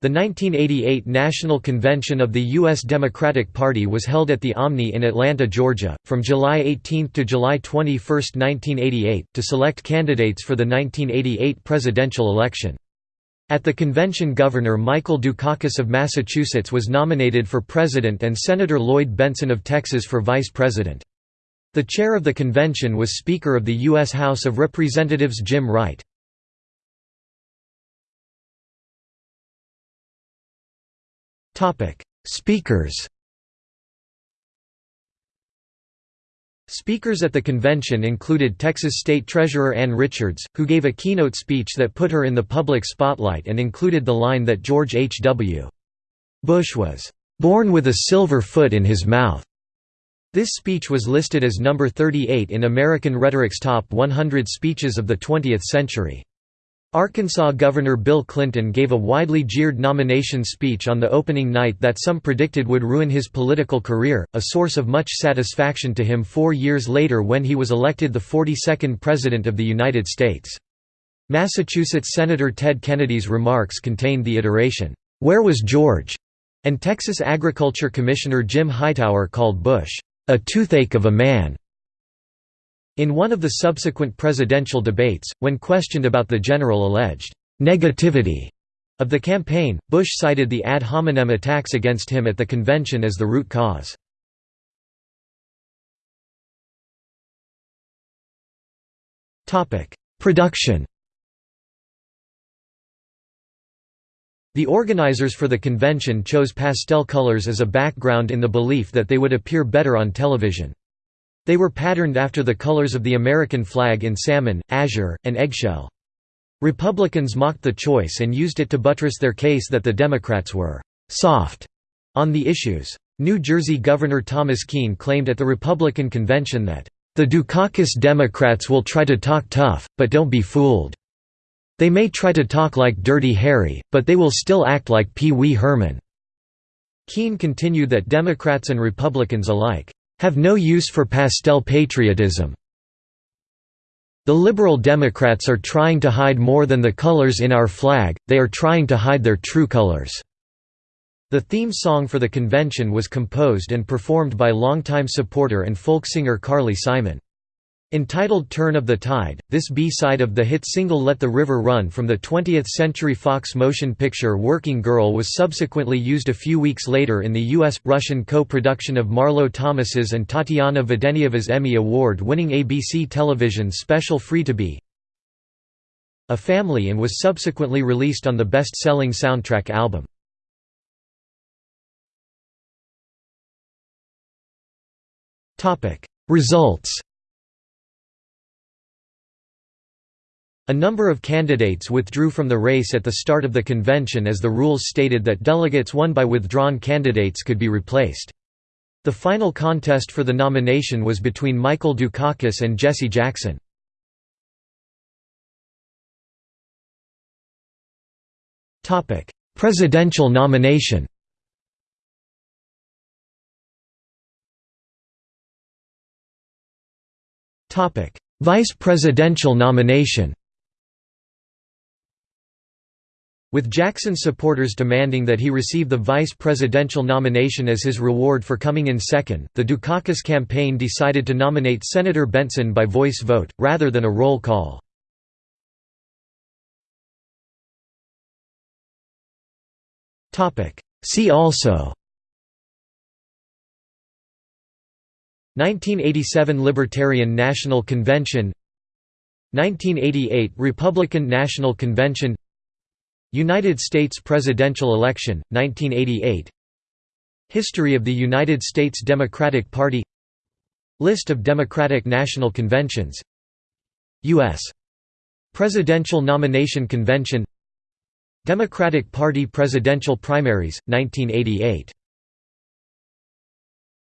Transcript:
The 1988 National Convention of the U.S. Democratic Party was held at the Omni in Atlanta, Georgia, from July 18 to July 21, 1988, to select candidates for the 1988 presidential election. At the convention Governor Michael Dukakis of Massachusetts was nominated for president and Senator Lloyd Bentsen of Texas for vice president. The chair of the convention was Speaker of the U.S. House of Representatives Jim Wright. Speakers Speakers at the convention included Texas State Treasurer Ann Richards, who gave a keynote speech that put her in the public spotlight and included the line that George H. W. Bush was, "...born with a silver foot in his mouth." This speech was listed as number 38 in American Rhetoric's Top 100 Speeches of the 20th Century. Arkansas Governor Bill Clinton gave a widely jeered nomination speech on the opening night that some predicted would ruin his political career, a source of much satisfaction to him four years later when he was elected the 42nd President of the United States. Massachusetts Senator Ted Kennedy's remarks contained the iteration, "'Where was George?' and Texas Agriculture Commissioner Jim Hightower called Bush, "'a toothache of a man' In one of the subsequent presidential debates, when questioned about the general alleged negativity of the campaign, Bush cited the ad hominem attacks against him at the convention as the root cause. Production The organizers for the convention chose pastel colors as a background in the belief that they would appear better on television. They were patterned after the colors of the American flag in salmon, azure, and eggshell. Republicans mocked the choice and used it to buttress their case that the Democrats were «soft» on the issues. New Jersey Governor Thomas Kean claimed at the Republican convention that, "...the Dukakis Democrats will try to talk tough, but don't be fooled. They may try to talk like Dirty Harry, but they will still act like Pee Wee Herman." Kean continued that Democrats and Republicans alike have no use for pastel patriotism. The Liberal Democrats are trying to hide more than the colors in our flag, they are trying to hide their true colors." The theme song for the convention was composed and performed by longtime supporter and folk singer Carly Simon. Entitled Turn of the Tide, this B-side of the hit single Let the River Run from the 20th-century Fox motion picture Working Girl was subsequently used a few weeks later in the U.S.-Russian co-production of Marlo Thomas's and Tatiana Vedenieva's Emmy Award-winning ABC television special Free to Be a Family and was subsequently released on the best-selling soundtrack album. Results A number of candidates withdrew from the race at the start of the convention as the rules stated that delegates won by withdrawn candidates could be replaced. The final contest for the nomination was between Michael Dukakis and Jesse Jackson. Presidential nomination Vice presidential nomination With Jackson's supporters demanding that he receive the vice presidential nomination as his reward for coming in second, the Dukakis campaign decided to nominate Senator Bentsen by voice vote, rather than a roll call. See also 1987 Libertarian National Convention 1988 Republican National Convention United States presidential election, 1988 History of the United States Democratic Party. List of Democratic National Conventions. U.S. Presidential Nomination Convention. Democratic Party presidential primaries, 1988